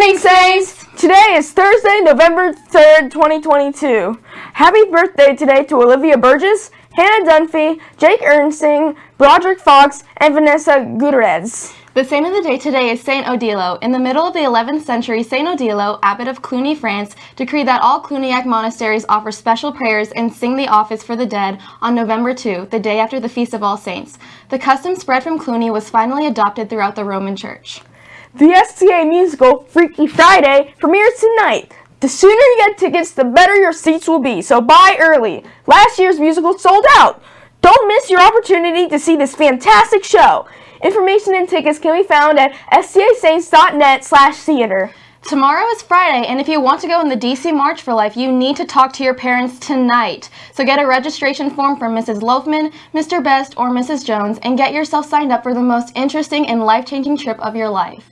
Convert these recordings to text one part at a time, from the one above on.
Saints! Today is Thursday, November 3rd, 2022. Happy birthday today to Olivia Burgess, Hannah Dunphy, Jake Ernsting, Broderick Fox, and Vanessa Gutierrez. The saint of the day today is Saint Odilo. In the middle of the 11th century, Saint Odilo, abbot of Cluny, France, decreed that all Cluniac monasteries offer special prayers and sing the office for the dead on November 2, the day after the Feast of All Saints. The custom spread from Cluny was finally adopted throughout the Roman Church. The STA musical Freaky Friday premieres tonight. The sooner you get tickets, the better your seats will be, so buy early. Last year's musical sold out. Don't miss your opportunity to see this fantastic show. Information and tickets can be found at stasaints.net slash theater. Tomorrow is Friday, and if you want to go in the DC March for Life, you need to talk to your parents tonight. So get a registration form from Mrs. Loafman, Mr. Best, or Mrs. Jones, and get yourself signed up for the most interesting and life-changing trip of your life.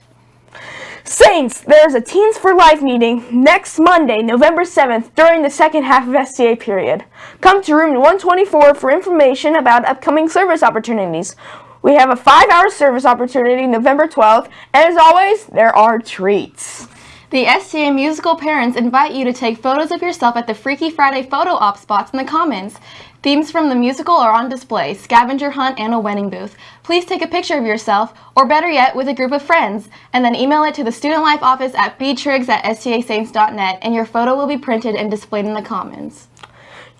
Saints, there's a Teens for Life meeting next Monday, November 7th, during the second half of STA period. Come to room 124 for information about upcoming service opportunities. We have a five-hour service opportunity November 12th, and as always, there are treats. The STA musical parents invite you to take photos of yourself at the Freaky Friday photo op spots in the Commons. Themes from the musical are on display, scavenger hunt, and a wedding booth. Please take a picture of yourself, or better yet, with a group of friends, and then email it to the Student Life office at btriggs at stasaints.net, and your photo will be printed and displayed in the Commons.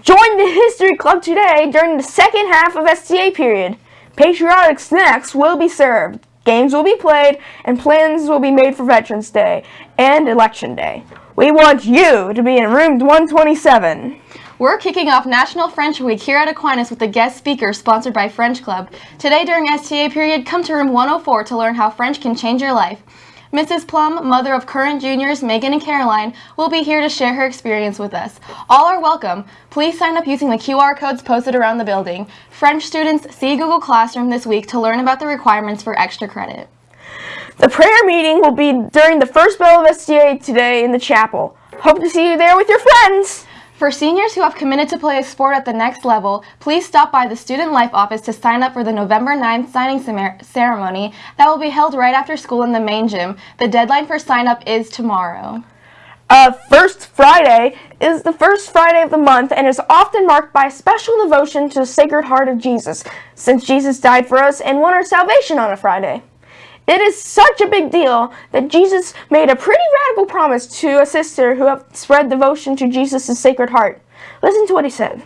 Join the History Club today during the second half of STA period. Patriotic snacks will be served, games will be played, and plans will be made for Veterans Day and Election Day. We want you to be in room 127. We're kicking off National French Week here at Aquinas with a guest speaker sponsored by French Club. Today during STA period, come to room 104 to learn how French can change your life. Mrs. Plum, mother of current juniors Megan and Caroline, will be here to share her experience with us. All are welcome. Please sign up using the QR codes posted around the building. French students see Google Classroom this week to learn about the requirements for extra credit. The prayer meeting will be during the first bell of STA today in the chapel. Hope to see you there with your friends. For seniors who have committed to play a sport at the next level, please stop by the Student Life office to sign up for the November 9th signing ceremony that will be held right after school in the main gym. The deadline for sign up is tomorrow. Uh, First Friday is the first Friday of the month and is often marked by special devotion to the Sacred Heart of Jesus, since Jesus died for us and won our salvation on a Friday. It is such a big deal that Jesus made a pretty radical promise to a sister who had spread devotion to Jesus' Sacred Heart. Listen to what he said.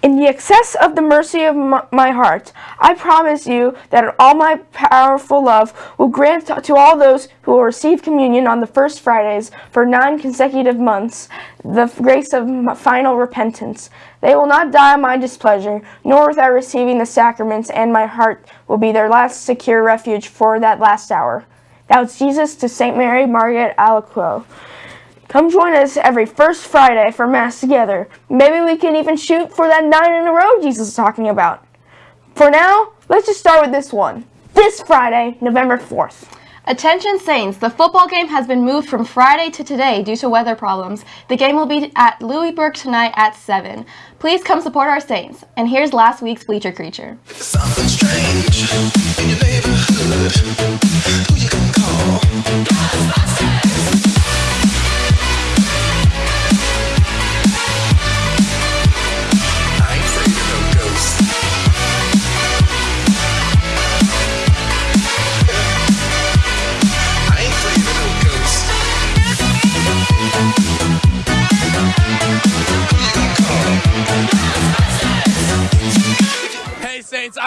In the excess of the mercy of my heart, I promise you that all my powerful love will grant to all those who will receive communion on the first Fridays for nine consecutive months the grace of final repentance. They will not die of my displeasure, nor without receiving the sacraments, and my heart will be their last secure refuge for that last hour. Was Jesus to St. Mary Margaret Alacoque. Come join us every first Friday for Mass together. Maybe we can even shoot for that nine in a row Jesus is talking about. For now, let's just start with this one. This Friday, November 4th. Attention Saints, the football game has been moved from Friday to today due to weather problems. The game will be at Louisburg tonight at 7. Please come support our Saints. And here's last week's Bleacher Creature.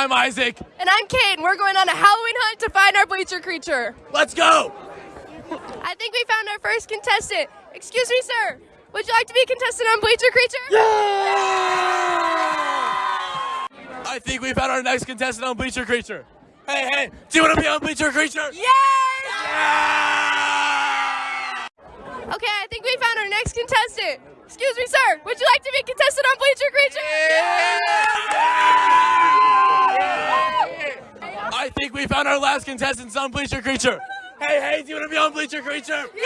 I'm Isaac. And I'm Kate, and we're going on a Halloween hunt to find our bleacher creature. Let's go! I think we found our first contestant. Excuse me, sir. Would you like to be a contestant on Bleacher Creature? Yeah! I think we found our next contestant on Bleacher Creature. Hey, hey, do you want to be on Bleacher Creature? Yes! Yeah! Okay, I think we found our next contestant. Excuse me, sir. Would you like to be a contestant on Bleacher Creature? Yeah! I think we found our last contestant on Bleacher Creature. Hey, hey, do you want to be on Bleacher Creature? Yeah!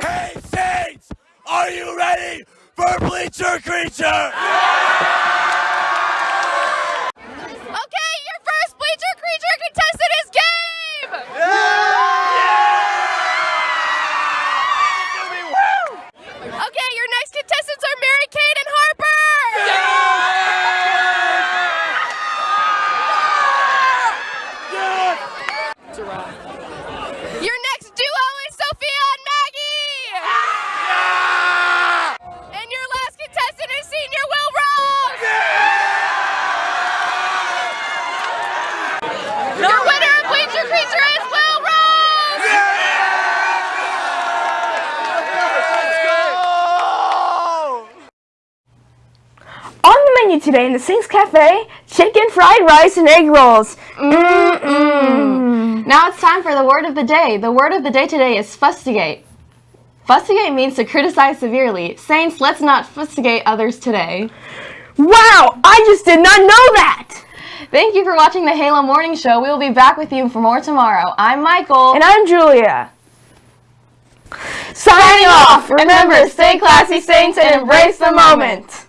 Hey, Saints! Are you ready for Bleacher Creature? Yeah! Okay, your first Bleacher Creature contestant is Gabe! Yeah! Menu today in the Sinks Cafe, chicken fried rice and egg rolls. Now it's time for the word of the day. The word of the day today is fustigate. Fustigate means to criticize severely. Saints, let's not fustigate others today. Wow, I just did not know that! Thank you for watching the Halo Morning Show. We will be back with you for more tomorrow. I'm Michael. And I'm Julia. Signing off! Remember, stay classy, saints, and embrace the moment!